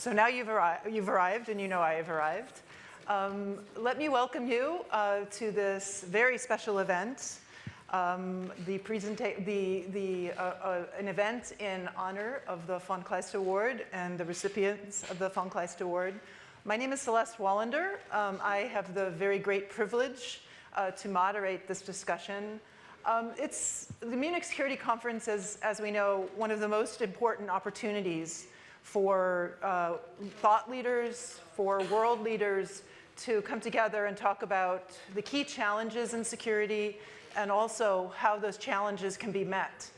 So now you've, arri you've arrived and you know I have arrived. Um, let me welcome you uh, to this very special event, um, the the, the, uh, uh, an event in honor of the von Kleist Award and the recipients of the von Kleist Award. My name is Celeste Wallander. Um, I have the very great privilege uh, to moderate this discussion. Um, it's the Munich Security Conference is, as we know, one of the most important opportunities for uh, thought leaders, for world leaders to come together and talk about the key challenges in security and also how those challenges can be met.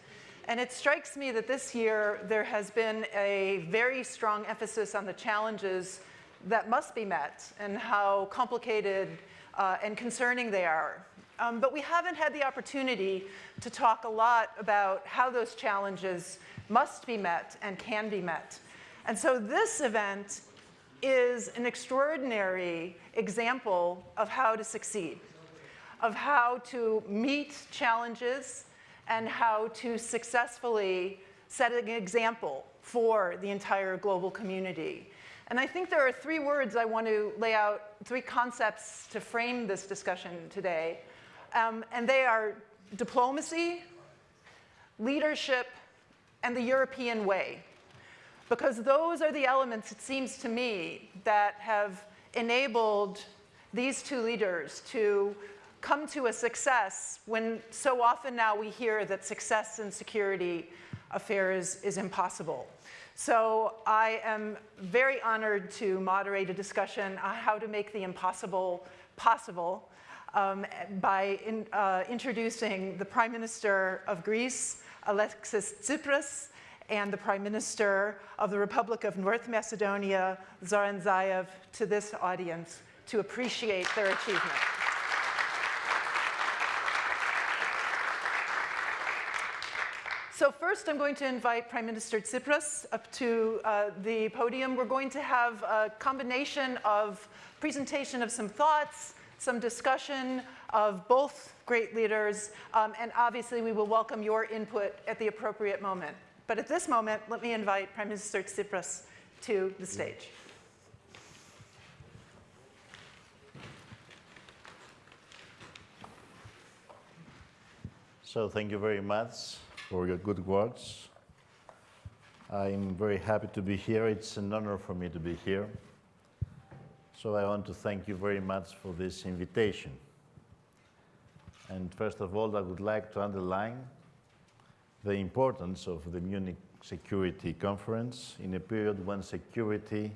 And it strikes me that this year there has been a very strong emphasis on the challenges that must be met and how complicated uh, and concerning they are. Um, but we haven't had the opportunity to talk a lot about how those challenges must be met and can be met. And so this event is an extraordinary example of how to succeed, of how to meet challenges and how to successfully set an example for the entire global community. And I think there are three words I want to lay out, three concepts to frame this discussion today. Um, and they are diplomacy, leadership, and the European way because those are the elements, it seems to me, that have enabled these two leaders to come to a success when so often now we hear that success in security affairs is impossible. So I am very honored to moderate a discussion on how to make the impossible possible um, by in, uh, introducing the Prime Minister of Greece, Alexis Tsipras, and the Prime Minister of the Republic of North Macedonia, Zoran Zaev, to this audience to appreciate their achievement. So first, I'm going to invite Prime Minister Tsipras up to uh, the podium. We're going to have a combination of presentation of some thoughts, some discussion of both great leaders, um, and obviously we will welcome your input at the appropriate moment. But at this moment, let me invite Prime Minister Tsipras to the stage. So thank you very much for your good words. I'm very happy to be here. It's an honor for me to be here. So I want to thank you very much for this invitation. And first of all, I would like to underline the importance of the Munich Security Conference in a period when security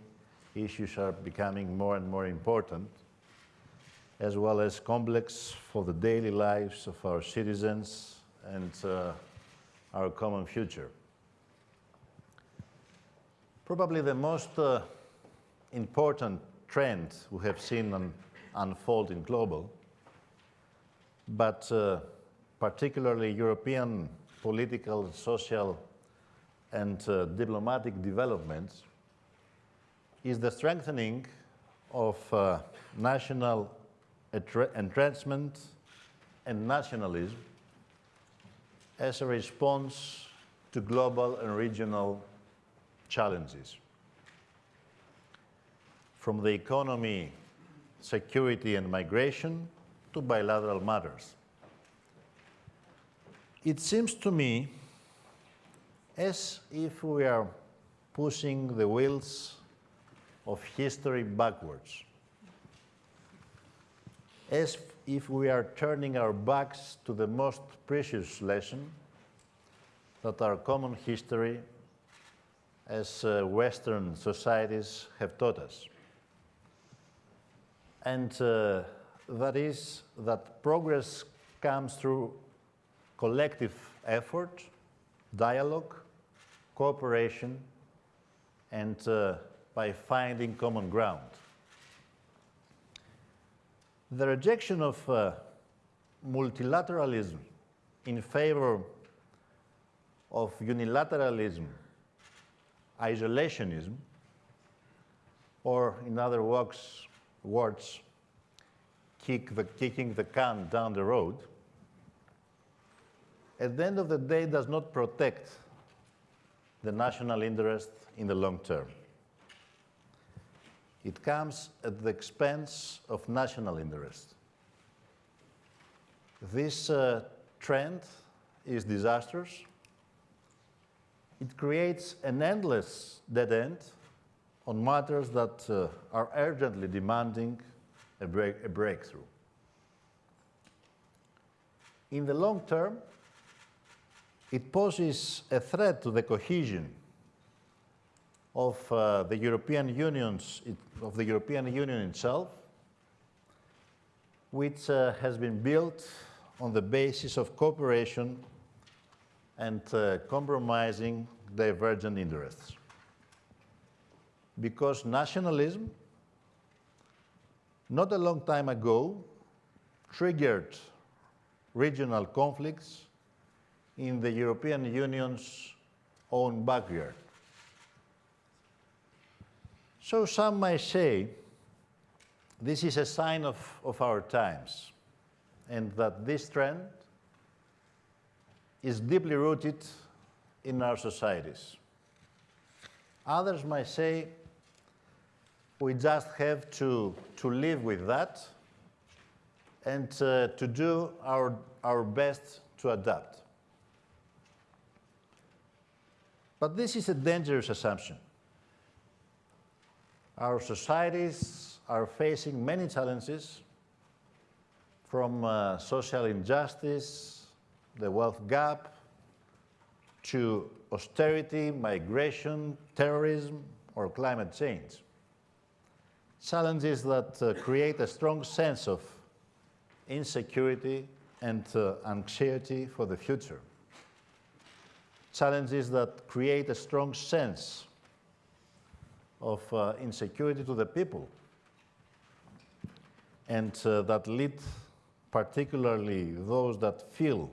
issues are becoming more and more important, as well as complex for the daily lives of our citizens and uh, our common future. Probably the most uh, important trend we have seen un unfold in global, but uh, particularly European political, social, and uh, diplomatic developments is the strengthening of uh, national entrenchment and nationalism as a response to global and regional challenges. From the economy, security and migration to bilateral matters. It seems to me as if we are pushing the wheels of history backwards, as if we are turning our backs to the most precious lesson that our common history as uh, Western societies have taught us. And uh, that is that progress comes through collective effort, dialogue, cooperation, and uh, by finding common ground. The rejection of uh, multilateralism in favor of unilateralism, isolationism, or in other words, words kick the, kicking the can down the road, at the end of the day does not protect the national interest in the long term. it comes at the expense of national interest. This uh, trend is disastrous. It creates an endless dead end on matters that uh, are urgently demanding a, break, a breakthrough. In the long term, it poses a threat to the cohesion of uh, the European Union's, of the European Union itself, which uh, has been built on the basis of cooperation and uh, compromising divergent interests. Because nationalism, not a long time ago, triggered regional conflicts in the European Union's own backyard. So some might say this is a sign of, of our times and that this trend is deeply rooted in our societies. Others might say we just have to, to live with that and uh, to do our, our best to adapt. But this is a dangerous assumption. Our societies are facing many challenges from uh, social injustice, the wealth gap, to austerity, migration, terrorism, or climate change. Challenges that uh, create a strong sense of insecurity and uh, anxiety for the future. Challenges that create a strong sense of uh, insecurity to the people and uh, that lead particularly those that feel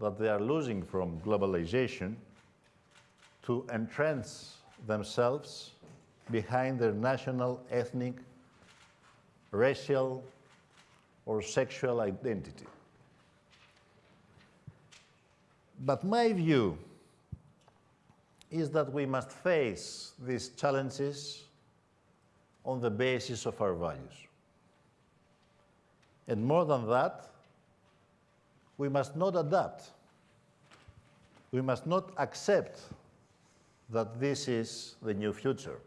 that they are losing from globalization to entrench themselves behind their national, ethnic, racial, or sexual identity. But my view is that we must face these challenges on the basis of our values. And more than that, we must not adapt. We must not accept that this is the new future.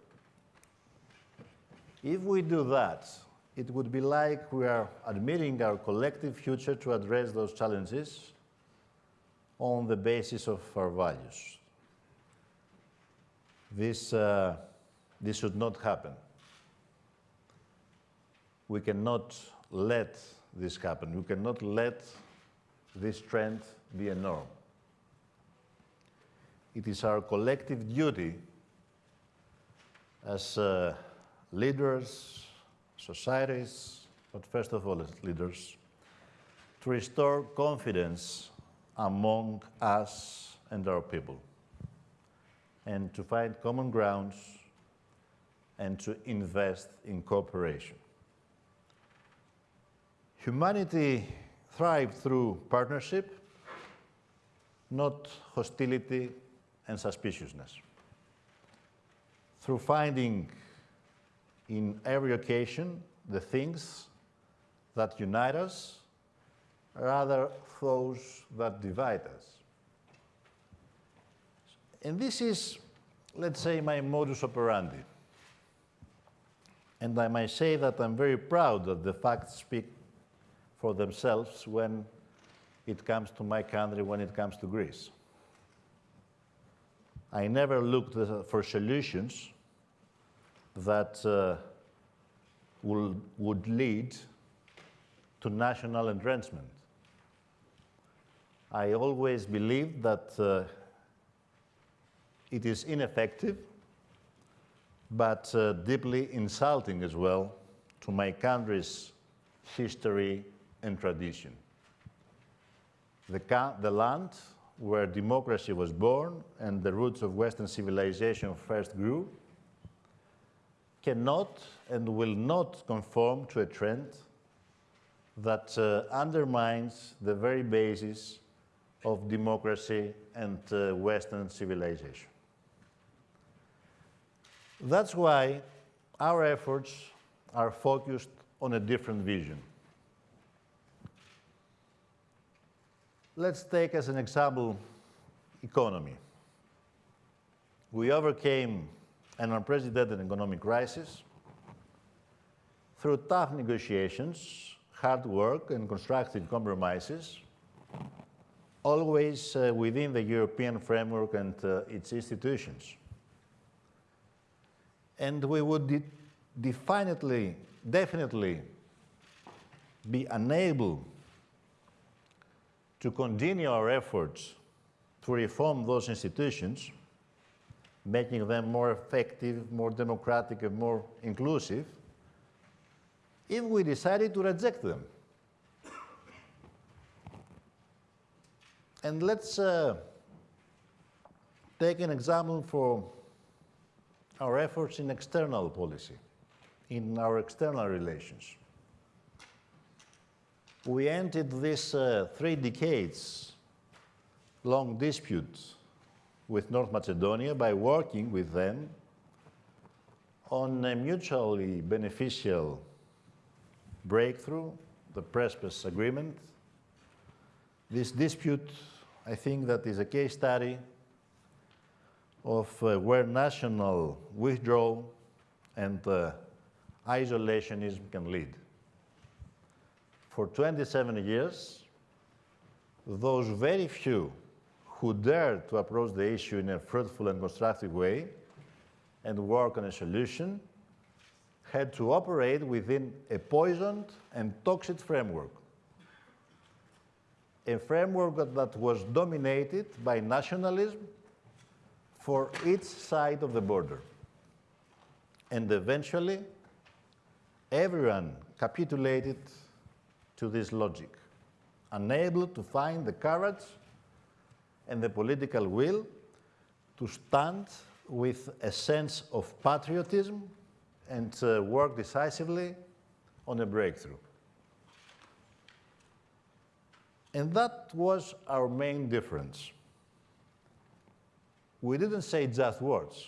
If we do that, it would be like we are admitting our collective future to address those challenges on the basis of our values. This, uh, this should not happen. We cannot let this happen. We cannot let this trend be a norm. It is our collective duty as uh, leaders, societies, but first of all as leaders, to restore confidence among us and our people, and to find common grounds and to invest in cooperation. Humanity thrived through partnership, not hostility and suspiciousness. Through finding in every occasion the things that unite us rather those that divide us. And this is, let's say, my modus operandi. And I might say that I'm very proud that the facts speak for themselves when it comes to my country, when it comes to Greece. I never looked for solutions that uh, would lead to national entrenchment. I always believed that uh, it is ineffective, but uh, deeply insulting as well to my country's history and tradition. The, the land where democracy was born and the roots of Western civilization first grew cannot and will not conform to a trend that uh, undermines the very basis of democracy and uh, Western civilization. That's why our efforts are focused on a different vision. Let's take as an example economy. We overcame an unprecedented economic crisis through tough negotiations, hard work, and constructive compromises, always uh, within the European framework and uh, its institutions. And we would de definitely, definitely be unable to continue our efforts to reform those institutions, making them more effective, more democratic, and more inclusive, if we decided to reject them. And let's uh, take an example for our efforts in external policy, in our external relations. We ended this uh, three decades long dispute with North Macedonia by working with them on a mutually beneficial breakthrough, the Prespes Agreement. This dispute, I think that is a case study of uh, where national withdrawal and uh, isolationism can lead. For 27 years, those very few who dared to approach the issue in a fruitful and constructive way and work on a solution had to operate within a poisoned and toxic framework. A framework that, was dominated by nationalism for each side of the border. And eventually, everyone capitulated to this logic, unable to find the courage and the political will to stand with a sense of patriotism and uh, work decisively on a breakthrough. And that was our main difference. We didn't say just words.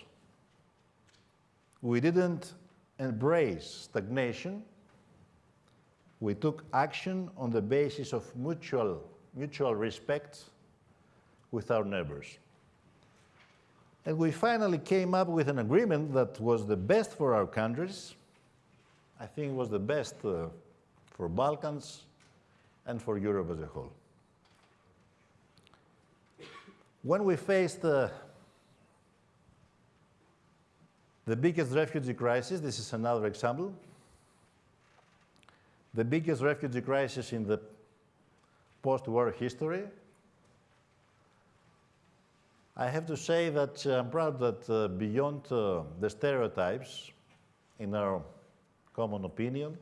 We didn't embrace stagnation. We took action on the basis of mutual, mutual respect with our neighbors. And we finally came up with an agreement that was the best for our countries. I think it was the best uh, for Balkans and for Europe as a whole. When we faced the biggest refugee crisis, this is another example, the biggest refugee crisis in the post-war history, I have to say that uh, I'm proud that uh, beyond uh, the stereotypes in our common opinion,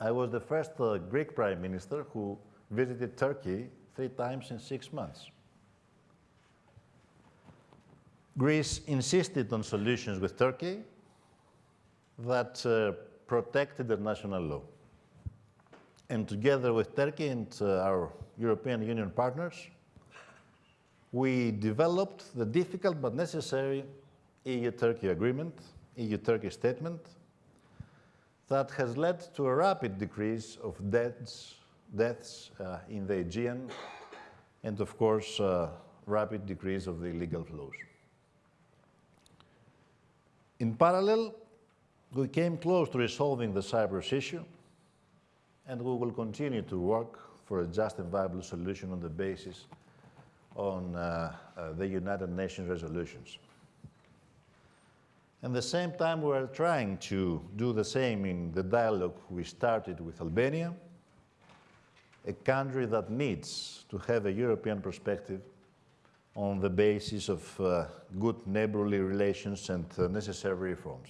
I was the first uh, Greek prime minister who visited Turkey three times in six months. Greece insisted on solutions with Turkey that uh, protected the national law. And together with Turkey and uh, our European Union partners, we developed the difficult but necessary EU-Turkey agreement, EU-Turkey statement, that has led to a rapid decrease of deaths, deaths uh, in the Aegean and, of course, uh, rapid decrease of the illegal flows. In parallel, we came close to resolving the Cyprus issue, and we will continue to work for a just and viable solution on the basis on uh, uh, the United Nations resolutions. At the same time, we're trying to do the same in the dialogue we started with Albania, a country that needs to have a European perspective on the basis of uh, good neighborly relations and uh, necessary reforms.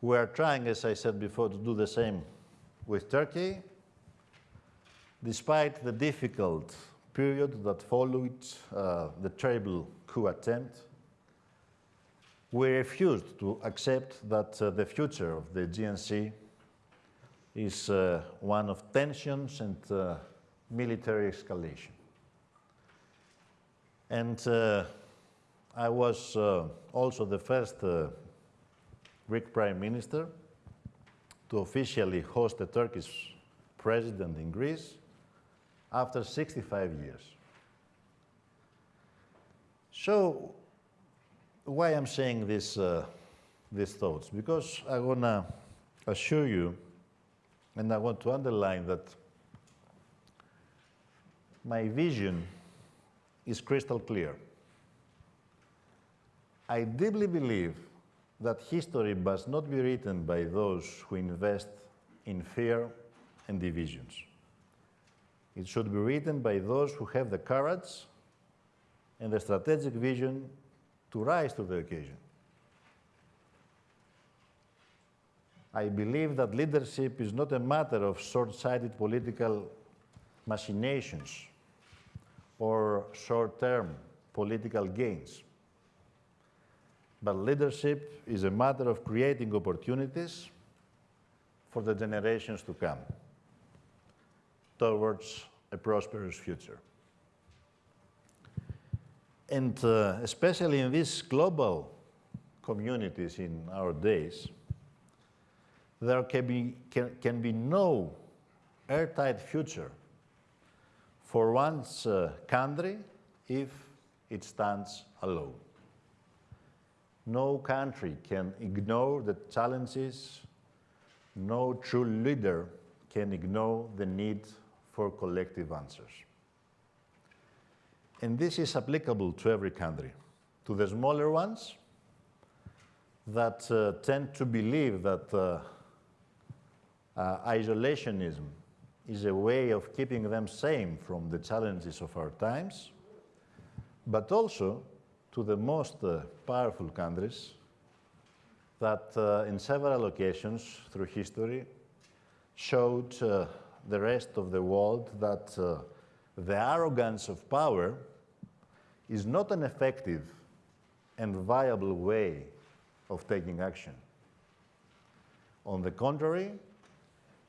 We are trying, as I said before, to do the same with Turkey, despite the difficult period that followed uh, the terrible coup attempt, we refused to accept that uh, the future of the Aegean is uh, one of tensions and uh, military escalation. And uh, I was uh, also the first uh, Greek Prime Minister to officially host a Turkish president in Greece after 65 years. So, why I'm saying this, uh, these thoughts? Because I want to assure you, and I want to underline that my vision is crystal clear. I deeply believe that history must not be written by those who invest in fear and divisions. It should be written by those who have the courage and the strategic vision to rise to the occasion. I believe that leadership is not a matter of short-sighted political machinations or short-term political gains. But leadership is a matter of creating opportunities for the generations to come towards a prosperous future. And uh, especially in these global communities in our days, there can be, can, can be no airtight future for one's uh, country if it stands alone. No country can ignore the challenges. No true leader can ignore the need for collective answers. And this is applicable to every country. To the smaller ones that uh, tend to believe that uh, uh, isolationism is a way of keeping them sane from the challenges of our times, but also to the most uh, powerful countries that uh, in several occasions through history showed uh, the rest of the world that the arrogance of power is not an effective and viable way of taking action. On the contrary,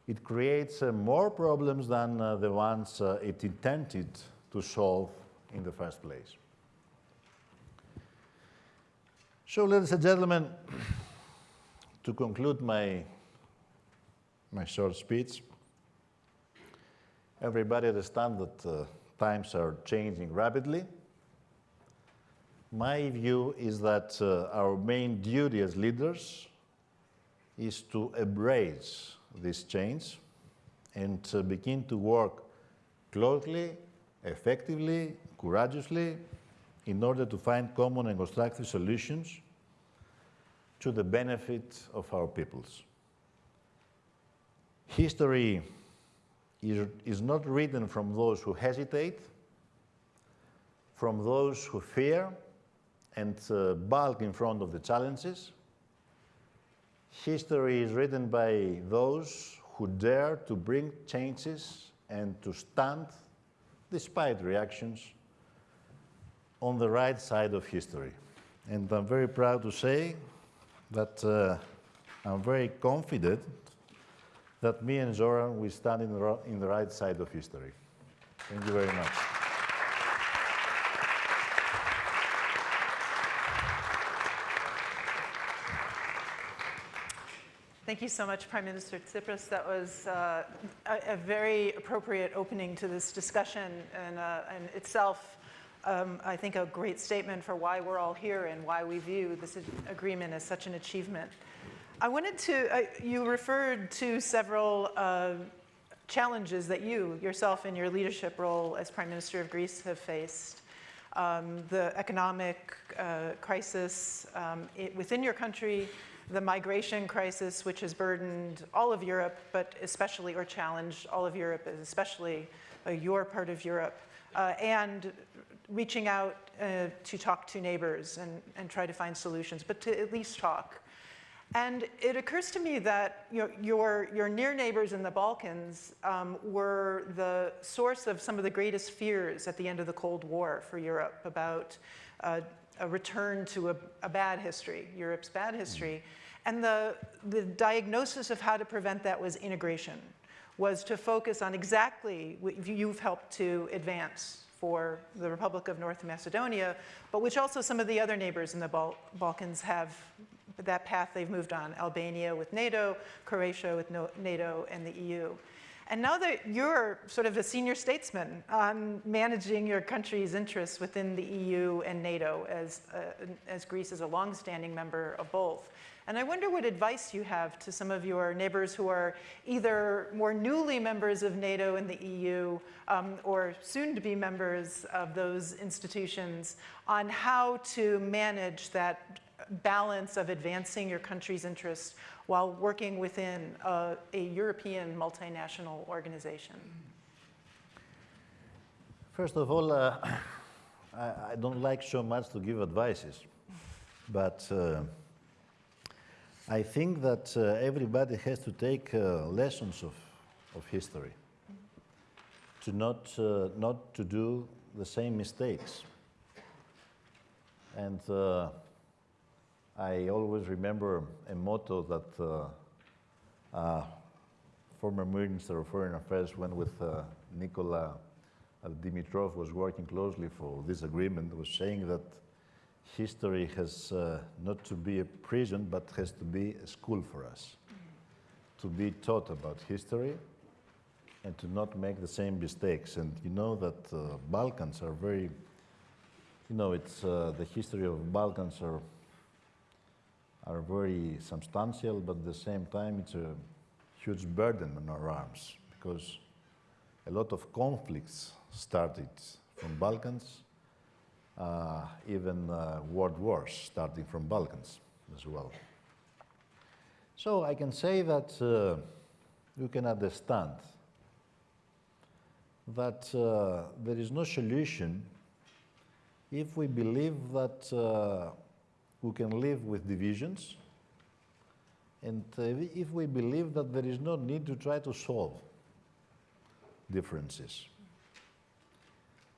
it creates uh, more problems than uh, the ones uh, it intended to solve in the first place. So, ladies and gentlemen, to conclude my, my short speech, everybody understands that uh, times are changing rapidly. My view is that uh, our main duty as leaders is to embrace this change and begin to work closely, effectively, courageously in order to find common and constructive solutions to the benefit of our peoples. History is, is not written from those who hesitate, from those who fear and uh, bulk in front of the challenges. History is written by those who dare to bring changes and to stand, despite reactions, on the right side of history. And I'm very proud to say that uh, I'm very confident that me and Zoran will stand in the, in the right side of history. Thank you very much. Thank you so much, Prime Minister Tsipras. That was uh, a, a, very appropriate opening to this discussion and, uh, and itself, um, I think, a great statement for why we're all here and why we view this agreement as such an achievement. I wanted to, uh, you referred to several uh, challenges that you, yourself in your leadership role as Prime Minister of Greece have faced. Um, the economic uh, crisis um, it, within your country, the migration crisis, which has burdened all of Europe, but especially, or challenged all of Europe, especially uh, your part of Europe, uh, and reaching out uh, to talk to neighbors and, and try to find solutions, but to at least talk. And it occurs to me that you know, your, your near neighbors in the Balkans um, were the source of some of the greatest fears at the end of the Cold War for Europe about uh, a return to a, a, bad history, Europe's bad history. And the, the diagnosis of how to prevent that was integration, was to focus on exactly what you've helped to advance for the Republic of North Macedonia, but which also some of the other neighbors in the Bal Balkans have that path they've moved on. Albania with NATO, Croatia with NATO, and the EU. And now that you're sort of a senior statesman on managing your country's interests within the EU and NATO, as, uh, as Greece is a longstanding member of both. And I wonder what advice you have to some of your neighbors who are either more newly members of NATO and the EU um, or soon to be members of those institutions on how to manage that balance of advancing your country's interests while working within a, a European multinational organization? First of all, uh, I, I, don't like so much to give advices, but uh, I think that uh, everybody has to take uh, lessons of, of history, to not, uh, not to do the same mistakes. And uh, I always remember a motto that uh, uh, former Minister of Foreign Affairs went with Nikola Dimitrov was working closely for this agreement, was saying that history has uh, not to be a prison, but has to be a school for us. To be taught about history and to not make the same mistakes. And you know that uh, Balkans are very, you know, it's uh, the history of Balkans are are very substantial, but at the same time it's a huge burden on our arms because a lot of conflicts started from Balkans uh, even uh, world wars starting from Balkans as well. So I can say that uh, you can understand that uh, there is no solution if we believe that we can live with divisions and uh, if we believe that there is no need to try to solve differences.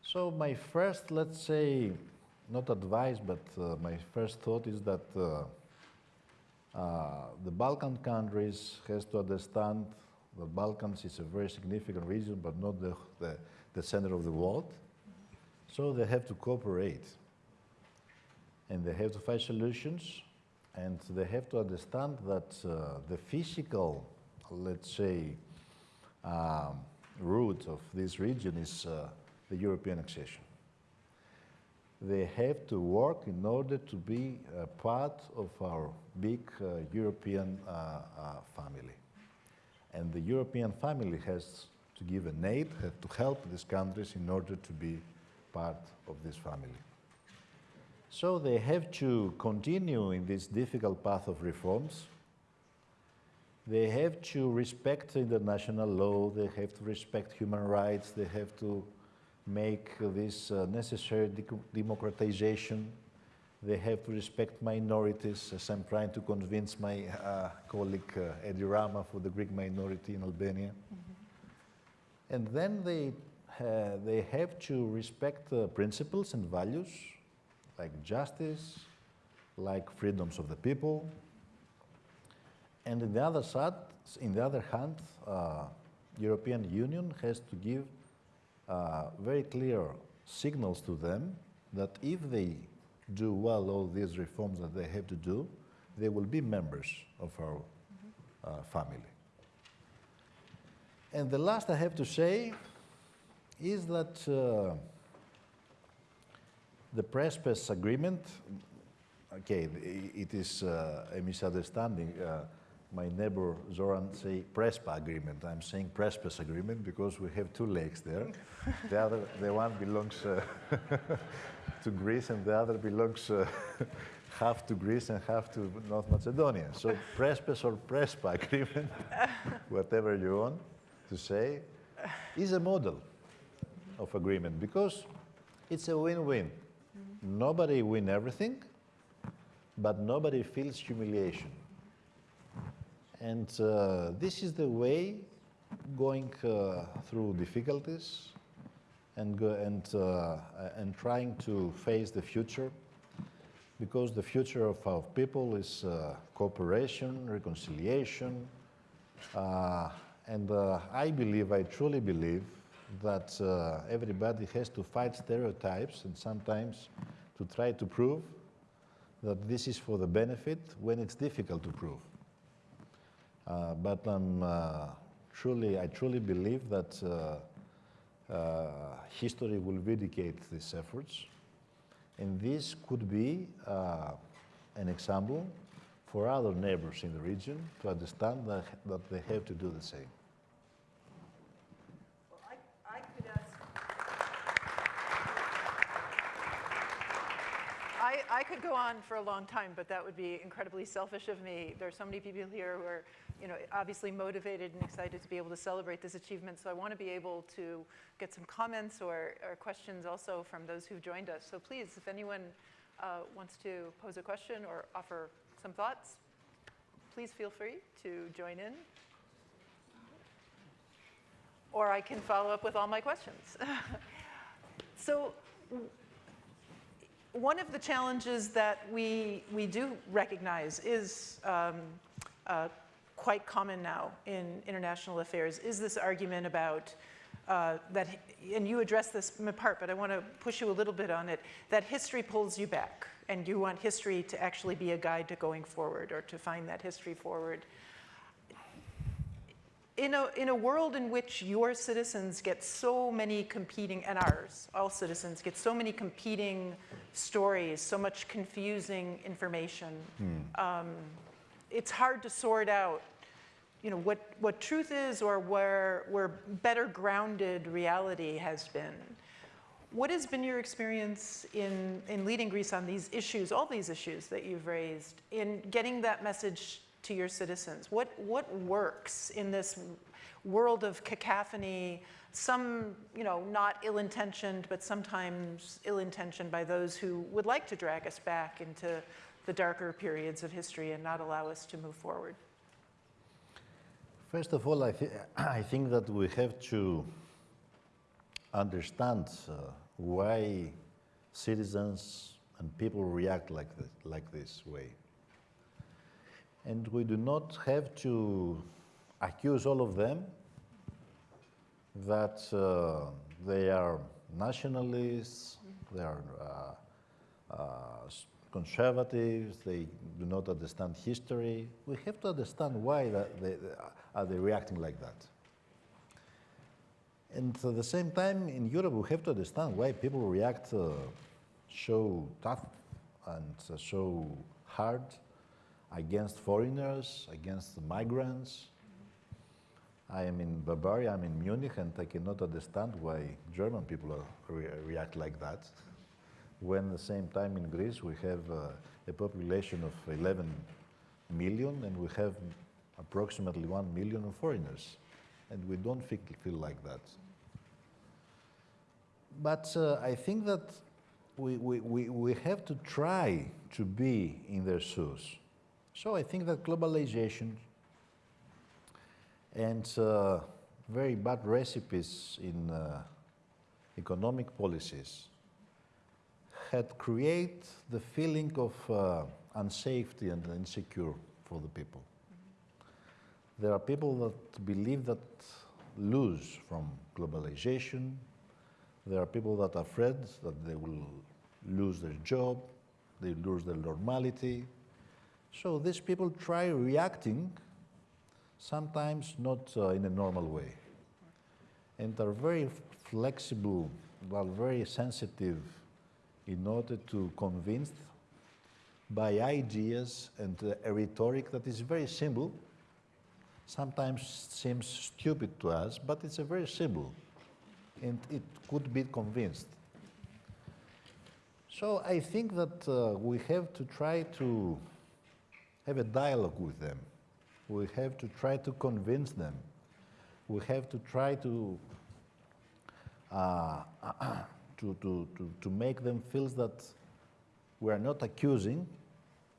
So my first, let's say, not advice, but uh, my first thought is that uh, uh, the Balkan countries has to understand the Balkans is a very significant region, but not the, the, the center of the world. So they have to cooperate. And they have to find solutions, and they have to understand that uh, the physical, let's say, um, root of this region is uh, the European accession. They have to work in order to be part of our big uh, European uh, uh, family. And the European family has to give an aid, to help these countries in order to be part of this family. So they have to continue in this difficult path of reforms. They have to respect international law, they have to respect human rights, they have to make this uh, necessary de democratization. They have to respect minorities, as I'm trying to convince my uh, colleague uh, Edi Rama for the Greek minority in Albania. Mm -hmm. And then they, they have to respect principles and values like justice, like freedoms of the people. And in the other side, in the other hand, uh, European Union has to give uh, very clear signals to them that if they do well all these reforms that they have to do, they will be members of our uh, family. And the last I have to say is that uh, the Prespes agreement, okay, it is uh, a misunderstanding. Uh, my neighbor Zoran say Prespa agreement. I'm saying Prespes agreement because we have two lakes there. the other, the one belongs uh, to Greece and the other belongs uh, half to Greece and half to North Macedonia. So Prespes or Prespa agreement, whatever you want to say, is a model of agreement because it's a win-win. Nobody win everything, but nobody feels humiliation. And uh, this is the way going uh, through difficulties and, and, uh, and trying to face the future because the future of our people is uh, cooperation, reconciliation, uh, and uh, I believe, I truly believe that uh, everybody has to fight stereotypes and sometimes to try to prove that this is for the benefit when it's difficult to prove. Uh, but I'm uh, truly, I truly believe that uh, uh, history will vindicate these efforts. And this could be uh, an example for other neighbors in the region to understand that, that they have to do the same. Well, I, I could ask. I, could go on for a long time, but that would be incredibly selfish of me. There are so many people here who are, you know, obviously motivated and excited to be able to celebrate this achievement. So I want to be able to get some comments or, or questions also from those who've joined us. So please, if anyone uh, wants to pose a question or offer some thoughts, please feel free to join in. Or I can follow up with all my questions. so one of the challenges that we, we do recognize is um, uh, quite common now in international affairs is this argument about uh, that, and you address this in part, but I want to push you a little bit on it, that history pulls you back and you want history to actually be a guide to going forward or to find that history forward. In a, in a world in which your citizens get so many competing, and ours, all citizens, get so many competing stories, so much confusing information, um, it's hard to sort out you know, what, what truth is or where, where better grounded reality has been. What has been your experience in, in leading Greece on these issues, all these issues that you've raised, in getting that message to your citizens? What, what works in this world of cacophony, some, you know, not ill-intentioned, but sometimes ill-intentioned by those who would like to drag us back into the darker periods of history and not allow us to move forward? First of all, I, thi- I think that we have to understand uh, why citizens and people react like this, like this way. And we do not have to accuse all of them that uh, they are nationalists, they are uh, uh, conservatives, they do not understand history. We have to understand why they, are they reacting like that. And at the same time, in Europe, we have to understand why people react uh, so tough and uh, so hard against foreigners, against migrants. I am in Bavaria, I'm in Munich, and I cannot understand why German people re- react like that. When at the same time in Greece we have uh, a population of 11 million and we have approximately 1 million foreigners, and we don't feel, feel like that. But uh, I think that we, we, we, we have to try to be in their shoes. So I think that globalization and uh, very bad recipes in uh, economic policies had created the feeling of uh, unsafety and insecure for the people. There are people that believe that lose from globalization. There are people that are afraid that they will lose their job, they lose their normality. So these people try reacting, sometimes not uh, in a normal way, and are very flexible, well, very sensitive in order to convince by ideas and uh, a rhetoric that is very simple, sometimes seems stupid to us, but it's a very simple, and it could be convinced. So I think that uh, we have to try to have a dialogue with them. We have to try to convince them. We have to try to uh, to, to, to, to make them feel that we are not accusing,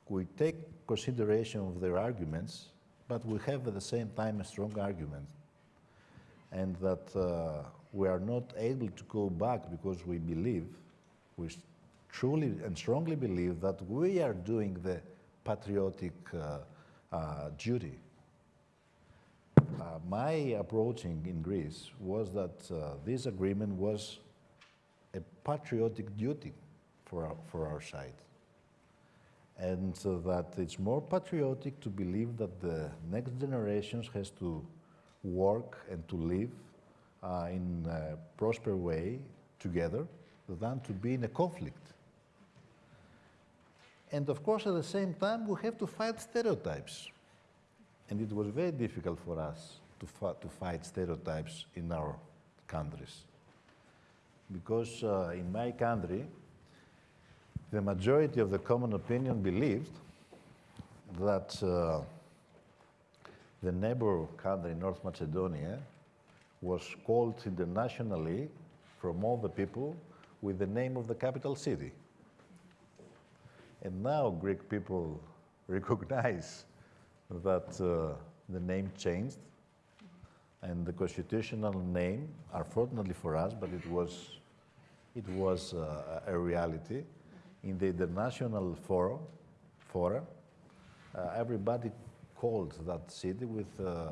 we take consideration of their arguments, but we have at the same time a strong argument. And that uh, we are not able to go back because we believe, we truly and strongly believe that we are doing the patriotic uh, uh, duty. uh, my approaching in Greece was that this agreement was a patriotic duty for our, for our side. And uh, that it's more patriotic to believe that the next generations has to work and to live uh, in a prosper way together than to be in a conflict. And of course, at the same time, we have to fight stereotypes. And it was very difficult for us to, to fight stereotypes in our countries. Because uh, in my country, the majority of the common opinion believed that uh, the neighbor country, North Macedonia, was called internationally from all the people with the name of the capital city. And now Greek people recognize that uh, the name changed and the constitutional name, unfortunately for us, but it was, it was uh, a reality, in the international forum, uh, everybody called that city with uh,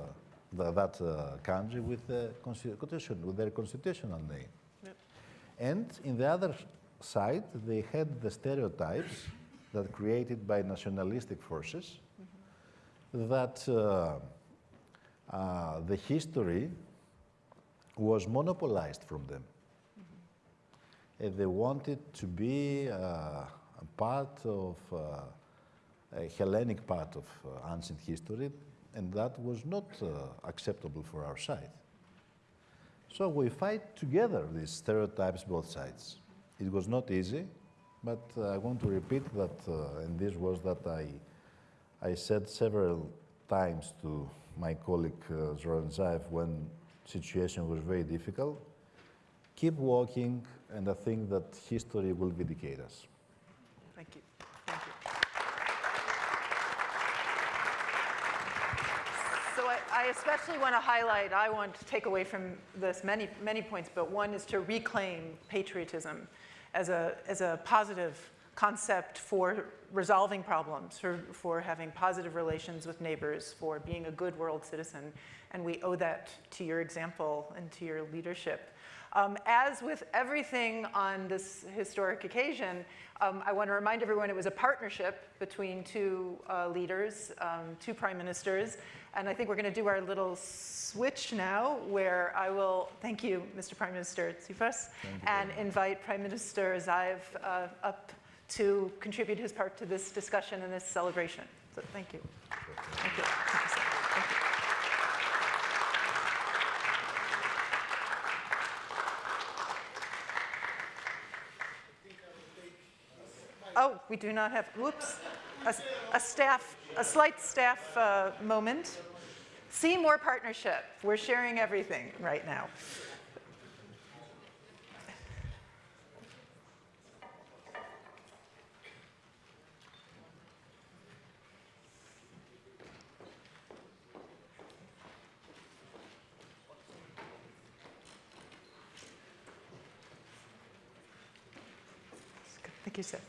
the, that uh, country with, the constitution, with their constitutional name. Yep. And in the other side, they had the stereotypes that created by nationalistic forces that uh, uh, the history was monopolized from them. And they wanted to be uh, a part of uh, a Hellenic part of uh, ancient history, and that was not uh, acceptable for our side. So we fight together these stereotypes, both sides. It was not easy, but uh, I want to repeat that, uh, and this was that I, I said several times to my colleague uh, Zoran Zaev when situation was very difficult, keep walking, and I think that history will vindicate us. Thank you. Thank you. So I, I especially want to highlight, I want to take away from this many, many points, but one is to reclaim patriotism as a, as a positive concept for resolving problems, for, for having positive relations with neighbors, for being a good world citizen. And we owe that to your example and to your leadership. Um, as with everything on this historic occasion, um, I want to remind everyone it was a partnership between two uh, leaders, um, two prime ministers, and I think we're going to do our little switch now where I will thank you, Mr. Prime Minister Tsipras, and invite Prime Minister Zaev uh, up to contribute his part to this discussion and this celebration. So thank you. Thank you. Thank you. Thank you. Oh, we do not have, whoops, a, a staff, a slight staff uh, moment. See more partnership. We're sharing everything right now. Thank you, sir.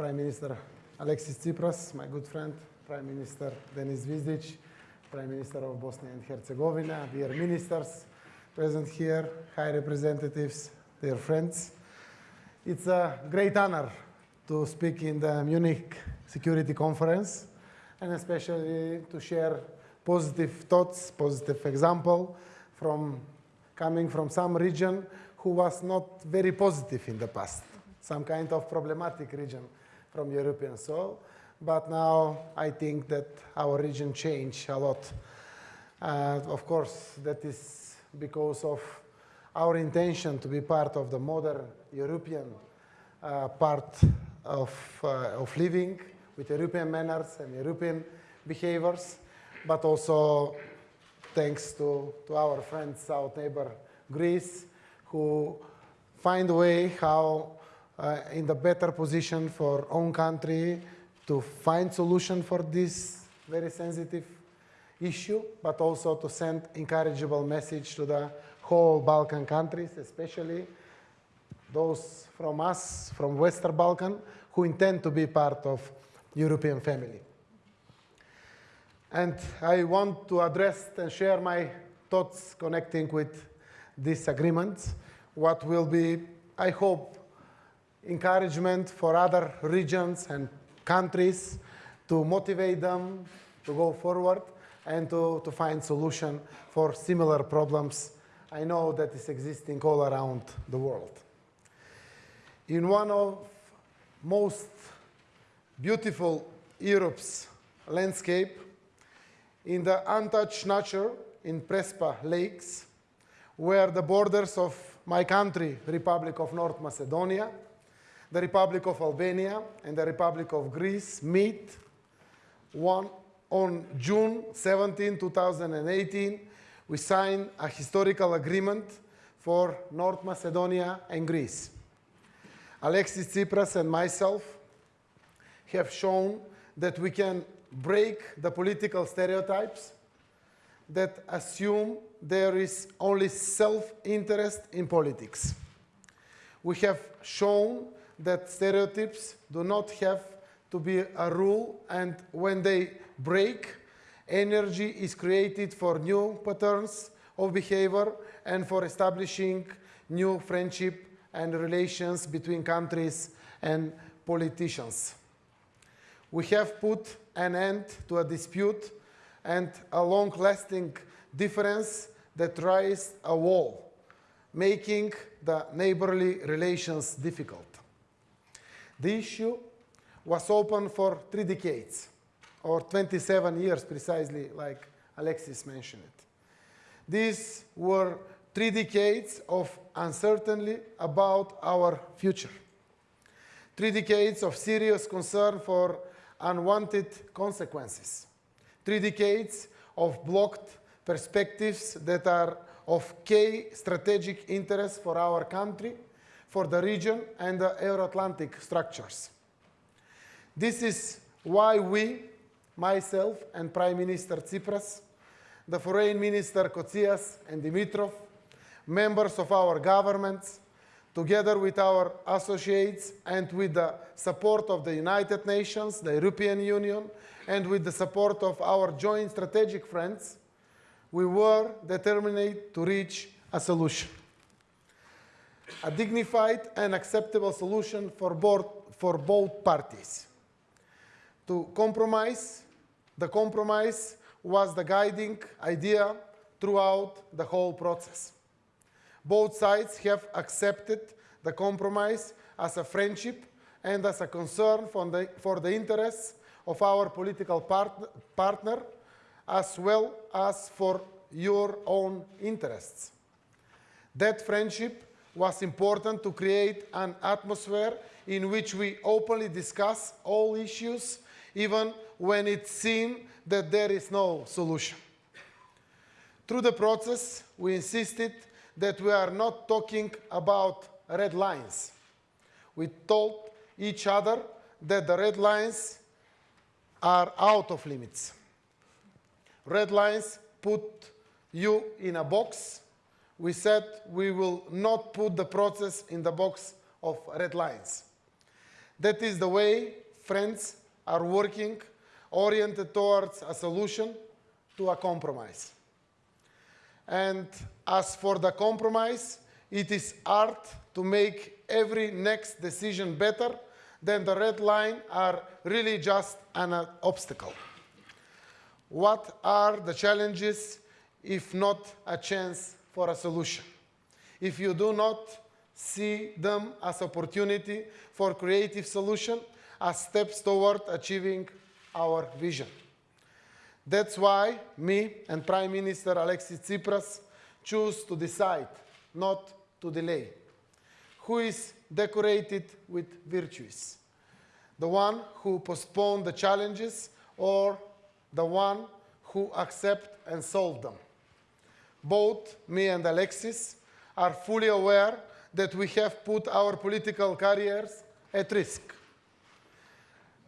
Prime Minister Alexis Tsipras, my good friend, Prime Minister Denis Zvizdic, Prime Minister of Bosnia and Herzegovina, dear ministers present here, high representatives, dear friends. It's a great honor to speak in the Munich Security Conference and especially to share positive thoughts, positive example from coming from some region who was not very positive in the past, some kind of problematic region from European soil. But now I think that our region changed a lot. Uh, of course, that is because of our intention to be part of the modern European uh, part of, uh, of living with European manners and European behaviors, but also thanks to, to our friends, south neighbor Greece, who find a way how uh, in the better position for own country to find solution for this very sensitive issue, but also to send encourageable message to the whole Balkan countries, especially those from us, from Western Balkan, who intend to be part of European family. And I want to address and share my thoughts connecting with these agreements, what will be, I hope, encouragement for other regions and countries to motivate them to go forward and to, to find solution for similar problems I know that is existing all around the world. In one of most beautiful Europe's landscape, in the untouched nature in Prespa Lakes, where the borders of my country, Republic of North Macedonia, the Republic of Albania, and the Republic of Greece meet one, on June 17, 2018, we signed a historical agreement for North Macedonia and Greece. Alexis Tsipras and myself have shown that we can break the political stereotypes that assume there is only self-interest in politics. We have shown that stereotypes do not have to be a rule and when they break, energy is created for new patterns of behavior and for establishing new friendship and relations between countries and politicians. We have put an end to a dispute and a long-lasting difference that raised a wall, making the neighborly relations difficult. The issue was open for three decades, or 27 years precisely, like Alexis mentioned it. These were three decades of uncertainty about our future. Three decades of serious concern for unwanted consequences. Three decades of blocked perspectives that are of key strategic interest for our country, for the region, and the Euro-Atlantic structures. This is why we, myself and Prime Minister Tsipras, the Foreign Minister Kotzias and Dimitrov, members of our governments, together with our associates and with the support of the United Nations, the European Union, and with the support of our joint strategic friends, we were determined to reach a solution. A dignified and acceptable solution for both, for both parties. To compromise, the compromise was the guiding idea throughout the whole process. Both sides have accepted the compromise as a friendship and as a concern for the, for the interests of our political part, partner, as well as for your own interests. That friendship was important to create an atmosphere in which we openly discuss all issues, even when it seemed that there is no solution. Through the process, we insisted that we are not talking about red lines. We told each other that the red lines are out of limits. Red lines put you in a box. We said we will not put the process in the box of red lines. That is the way friends are working, oriented towards a solution to a compromise. And as for the compromise, it is art to make every next decision better than the red line are really just an obstacle. What are the challenges if not a chance for a solution? If you do not see them as opportunity for creative solution, as steps toward achieving our vision. That's why me and Prime Minister Alexis Tsipras choose to decide, not to delay. Who is decorated with virtues? The one who postponed the challenges or the one who accept and solve them? Both me and Alexis are fully aware that we have put our political careers at risk.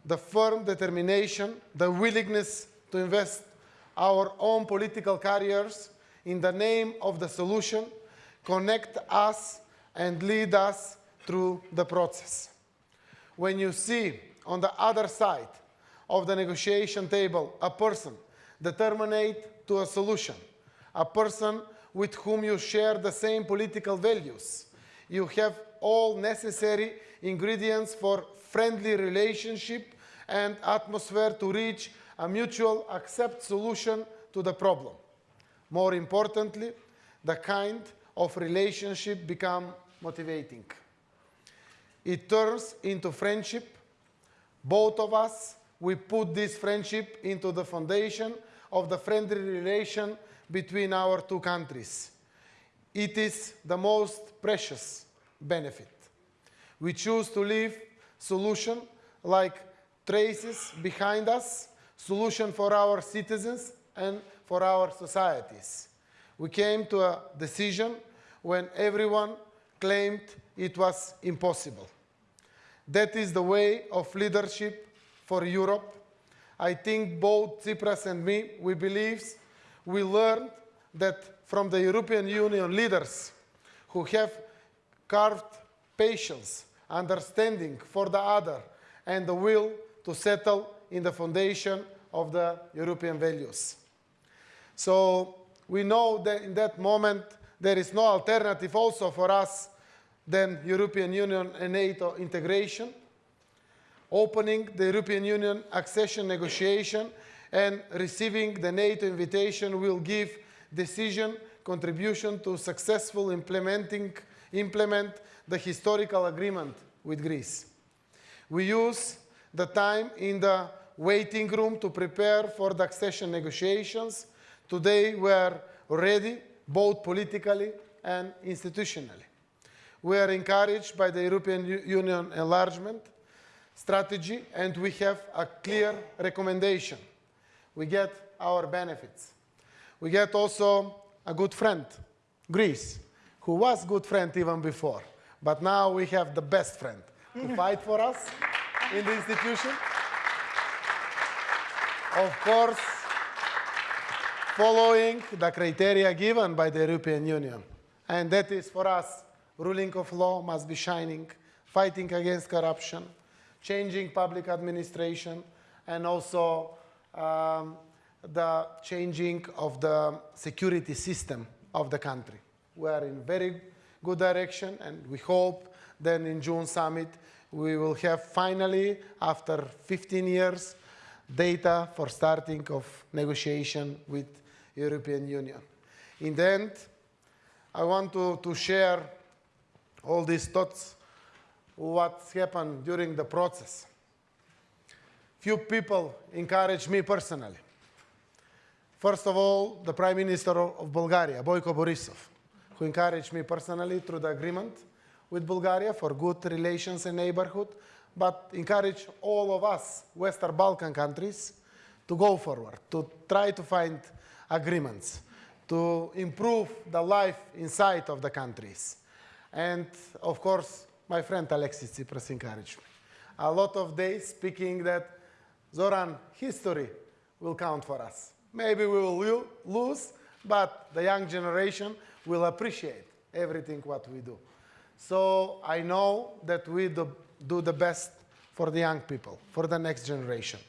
The firm determination, the willingness to invest our own political careers in the name of the solution connect us and lead us through the process. when you see on the other side of the negotiation table a person determined to a solution, a person with whom you share the same political values, you have all necessary ingredients for friendly relationship and atmosphere to reach a mutual accept solution to the problem. More importantly, the kind of relationship become motivating. It turns into friendship. Both of us, we put this friendship into the foundation of the friendly relation between our two countries. It is the most precious benefit. We choose to leave solution like traces behind us, solution for our citizens and for our societies. We came to a decision when everyone claimed it was impossible. That is the way of leadership for Europe. I think both Tsipras and me, we believe we learned that from the European Union leaders who have carved patience, understanding for the other, and the will to settle in the foundation of the European values. So we know that in that moment there is no alternative also for us than European Union and NATO integration. Opening the European Union accession negotiation and receiving the NATO invitation will give decision contribution to successful implementing implement the historical agreement with Greece. We use the time in the waiting room to prepare for the accession negotiations. Today we are ready, both politically and institutionally. We are encouraged by the European Union enlargement strategy and we have a clear recommendation. We get our benefits. We get also a good friend, Greece, who was good friend even before. But now we have the best friend to fight for us in the institution. Of course, following the criteria given by the European Union. And that is for us, ruling of law must be shining, fighting against corruption, changing public administration, and also um, the changing of the security system of the country. We are in very good direction, and we hope then in June summit we will have finally, after 15 years, data for starting of negotiation with European Union. In the end, I want to, to share all these thoughts, what's happened during the process. Few people encouraged me personally. First of all, the Prime Minister of Bulgaria, Boyko Borisov, who encouraged me personally through the agreement with Bulgaria for good relations and neighborhood, but encouraged all of us, Western Balkan countries, to go forward, to try to find agreements, to improve the life inside of the countries. And of course, my friend Alexis Tsipras encouraged me. A lot of days speaking that Zoran, history will count for us. Maybe we will lose, but the young generation will appreciate everything what we do. So I know that we do, do the best for the young people, for the next generation.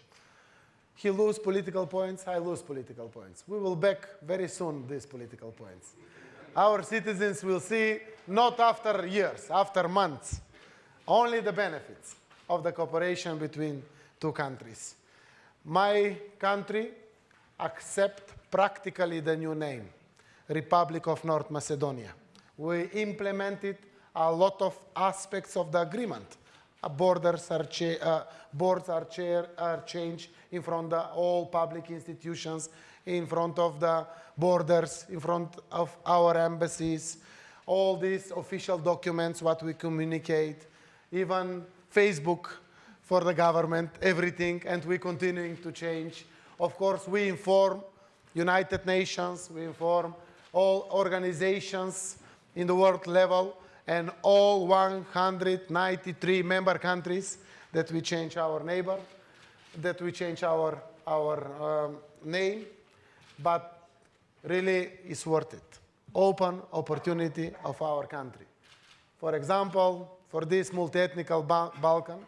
He lose political points, I lose political points. We will back very soon these political points. Our citizens will see not after years, after months, only the benefits of the cooperation between two countries. My country accept practically the new name, Republic of North Macedonia. We implemented a lot of aspects of the agreement. Uh, borders are uh, boards are, are changed in front of all public institutions, in front of the borders, in front of our embassies, all these official documents, what we communicate, even Facebook for the government, everything, and we're continuing to change. Of course, we inform United Nations, we inform all organizations in the world level, and all 193 member countries that we change our neighbor, that we change our, our um, name, but really it's worth it. Open opportunity of our country. For example, for this multi-ethnic Ba- Balkan,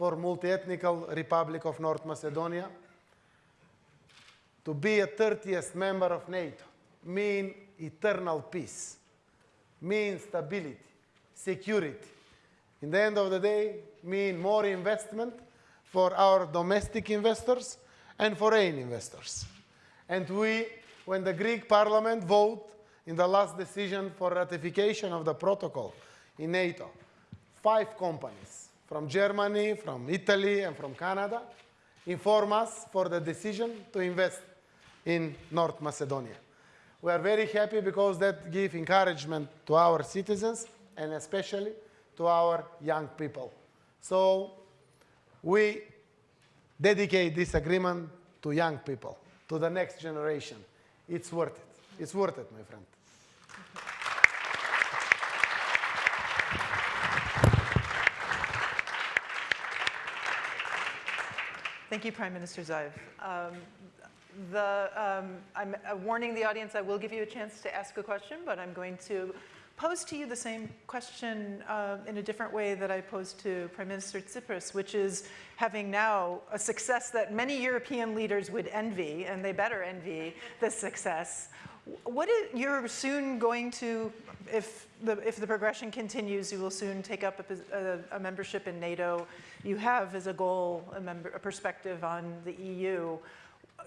for multi-ethnical Republic of North Macedonia. To be a 30th member of NATO mean eternal peace, mean stability, security. In the end of the day, mean more investment for our domestic investors and foreign investors. And we, when the Greek parliament vote in the last decision for ratification of the protocol in NATO, five companies from Germany, from Italy, and from Canada inform us for the decision to invest in North Macedonia. We are very happy because that gives encouragement to our citizens and especially to our young people. So we dedicate this agreement to young people, to the next generation. It's worth it. It's worth it, my friend. Thank you, Prime Minister Zaev. Um, the, um, I'm uh, warning the audience I will give you a chance to ask a question, but I'm going to pose to you the same question uh, in a different way that I posed to Prime Minister Tsipras, which is having now a success that many European leaders would envy, and they better envy this success. What is, you're soon going to, if the, if the progression continues, you will soon take up a, a, a membership in NATO. You have as a goal a, member, a perspective on the EU.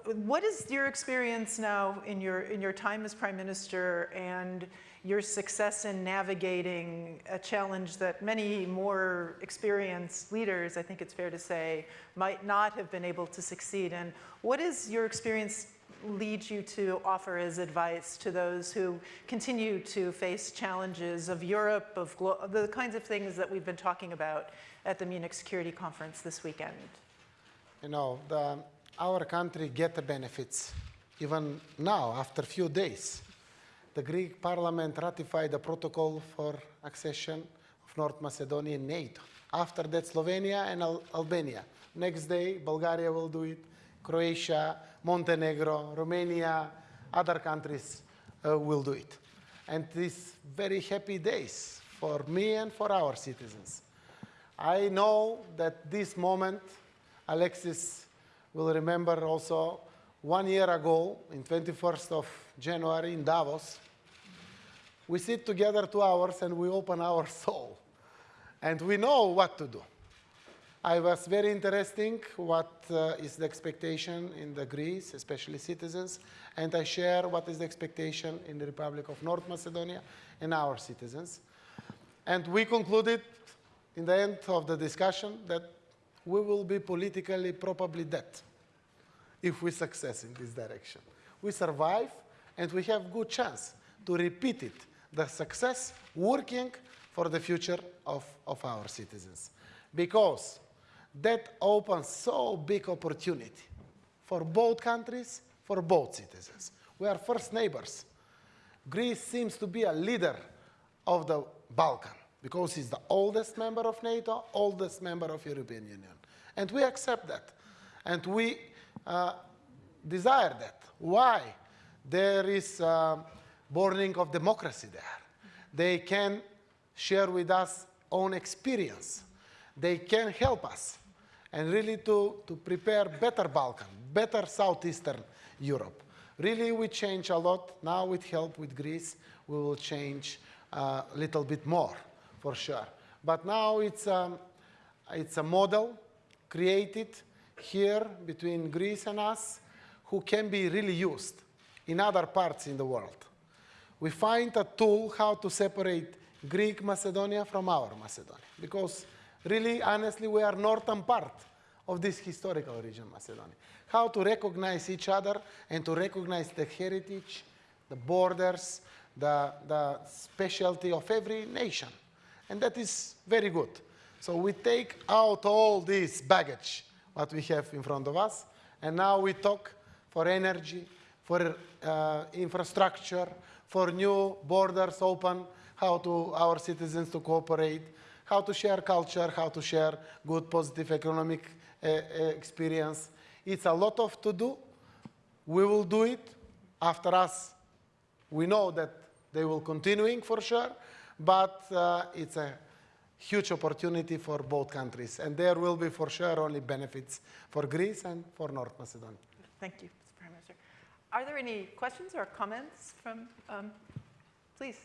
What is your experience now in your, in your time as Prime Minister and your success in navigating a challenge that many more experienced leaders, I think it's fair to say, might not have been able to succeed in? What is your experience lead you to offer as advice to those who continue to face challenges of Europe, of the kinds of things that we've been talking about at the Munich Security Conference this weekend? You know, the, our country get the benefits even now, after a few days. The Greek parliament ratified the protocol for accession of North Macedonia in NATO. After that, Slovenia and Al Albania. Next day, Bulgaria will do it, Croatia, Montenegro, Romania, other countries uh, will do it. And these very happy days for me and for our citizens. I know that this moment, Alexis will remember also one year ago, in 21st of January in Davos, we sit together two hours and we open our soul. And we know what to do. I was very interesting what uh, is the expectation in the Greece, especially citizens, and I share what is the expectation in the Republic of North Macedonia and our citizens. And we concluded in the end of the discussion that we will be politically probably dead if we success in this direction. We survive and we have good chance to repeat it, the success working for the future of, of our citizens. Because that opens so big opportunity for both countries, for both citizens. We are first neighbors. Greece seems to be a leader of the Balkan because it's the oldest member of NATO, oldest member of European Union. And we accept that. And we uh, desire that. Why? There is uh, burning of democracy there. They can share with us own experience. They can help us and really to, to prepare better Balkan, better Southeastern Europe. Really, we change a lot. Now, with help with Greece, we will change a little bit more, for sure. But now it's, um, it's a model created here between Greece and us who can be really used in other parts in the world. We find a tool how to separate Greek Macedonia from our Macedonia because really, honestly, we are northern part of this historical region, Macedonia. How to recognize each other and to recognize the heritage, the borders, the, the specialty of every nation. And that is very good. So we take out all this baggage, what we have in front of us, and now we talk for energy, for uh, infrastructure, for new borders open, how to our citizens to cooperate, how to share culture, how to share good, positive economic uh, experience. It's a lot of to do. We will do it. After us, we know that they will continuing for sure, but uh, it's a huge opportunity for both countries. And there will be for sure only benefits for Greece and for North Macedonia. Thank you, Mr. Prime Minister. Are there any questions or comments from, um, please?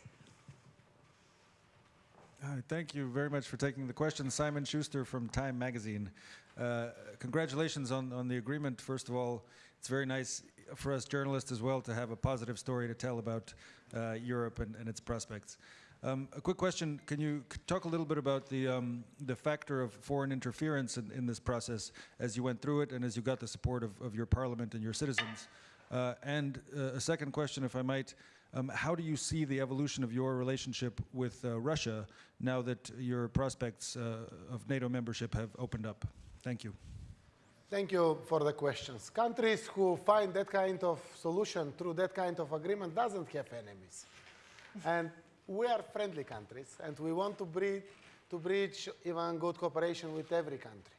Hi, thank you very much for taking the question. Simon Shuster from Time Magazine. Uh, congratulations on, on the agreement. First of all, it's very nice for us journalists as well to have a positive story to tell about uh, Europe and, and its prospects. Um, a quick question: Can you talk a little bit about the um, the factor of foreign interference in, in this process as you went through it and as you got the support of, of your parliament and your citizens? Uh, and uh, a second question, if I might: um, How do you see the evolution of your relationship with uh, Russia now that your prospects uh, of NATO membership have opened up? Thank you. Thank you for the questions. Countries who find that kind of solution through that kind of agreement doesn't have enemies. and we are friendly countries, and we want to breed, to bridge even good cooperation with every country.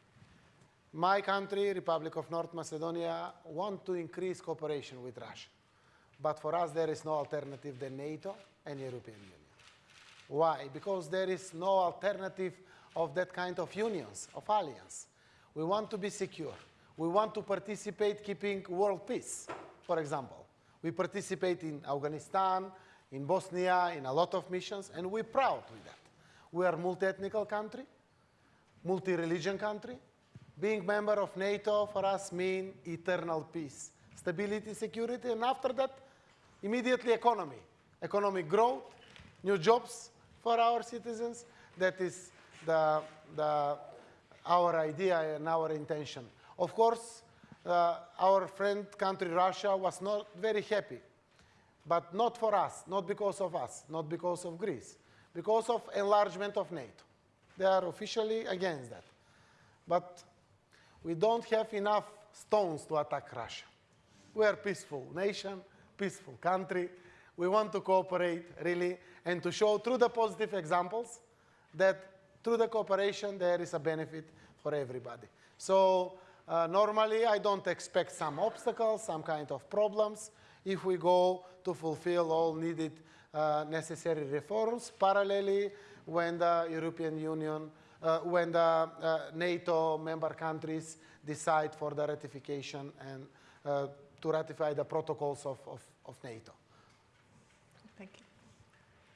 My country, Republic of North Macedonia, want to increase cooperation with Russia. But for us, there is no alternative than NATO and European Union. Why? Because there is no alternative of that kind of unions, of alliance. We want to be secure. We want to participate keeping world peace, for example. We participate in Afghanistan, in Bosnia, in a lot of missions, and we're proud with that. We are multi-ethnical country, multi-religion country. Being member of NATO for us means eternal peace, stability, security, and after that, immediately economy. Economic growth, new jobs for our citizens. That is the, the, our idea and our intention. Of course, uh, our friend country Russia was not very happy, but not for us, not because of us, not because of Greece, because of enlargement of NATO. They are officially against that. But we don't have enough stones to attack Russia. We are peaceful nation, peaceful country. We want to cooperate really and to show through the positive examples that through the cooperation there is a benefit for everybody. So uh, normally I don't expect some obstacles, some kind of problems if we go to fulfill all needed uh, necessary reforms parallelly when the European Union, uh, when the uh, NATO member countries decide for the ratification and uh, to ratify the protocols of, of, of NATO. Thank you.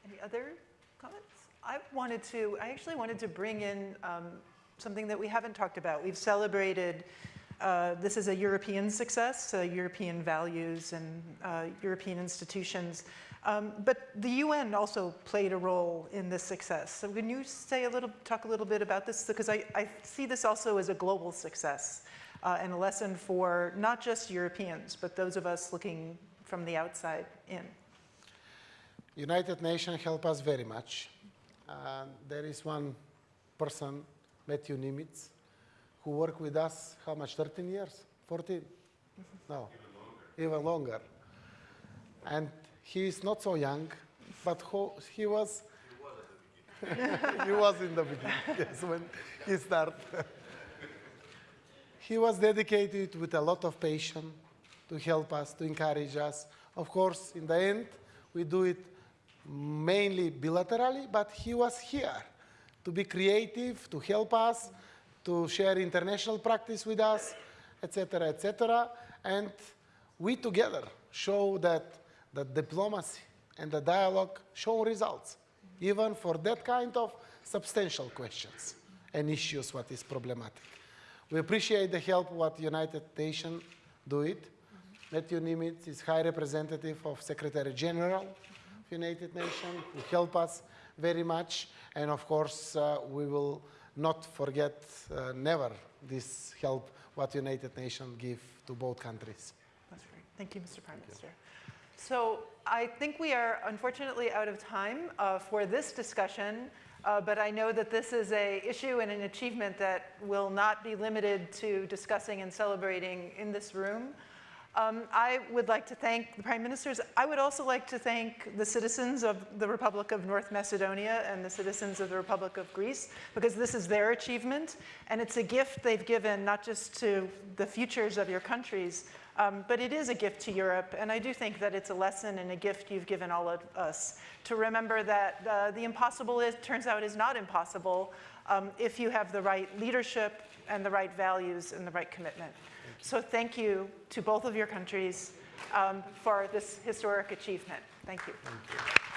Any other comments? I wanted to, I actually wanted to bring in um, something that we haven't talked about. We've celebrated, uh, this is a European success, uh, European values and uh, European institutions. Um, but the UN also played a role in this success. So can you say a little, talk a little bit about this? Because I, I see this also as a global success uh, and a lesson for not just Europeans, but those of us looking from the outside in. United Nations help us very much. Uh, there is one person, Matthew Nimetz, who worked with us, how much, 13 years? 14? No, even longer. And he is not so young, but ho- he was, he was in the beginning, yes, when he started. He was dedicated with a lot of passion to help us, to encourage us. Of course, in the end, we do it mainly bilaterally, but he was here to be creative, to help us, to share international practice with us, etc., etc. And we together show that the diplomacy and the dialogue show results, even for that kind of substantial questions and issues what is problematic. We appreciate the help what United Nations do it. Matthew Nimetz is High Representative of Secretary General of United Nations, who help us very much. And of course, uh, we will not forget uh, never this help what United Nations give to both countries. That's great. Thank you, Mr. Prime Minister. So I think we are unfortunately out of time uh, for this discussion, uh, but I know that this is a issue and an achievement that will not be limited to discussing and celebrating in this room. Um, I would like to thank the Prime Ministers. I would also like to thank the citizens of the Republic of North Macedonia and the citizens of the Republic of Greece, because this is their achievement, and it's a gift they've given not just to the futures of your countries, Um, but it is a gift to Europe, and I do think that it's a lesson and a gift you've given all of us to remember that uh, the impossible is, turns out is not impossible um, if you have the right leadership and the right values and the right commitment. So thank you to both of your countries um, for this historic achievement. Thank you. Thank you.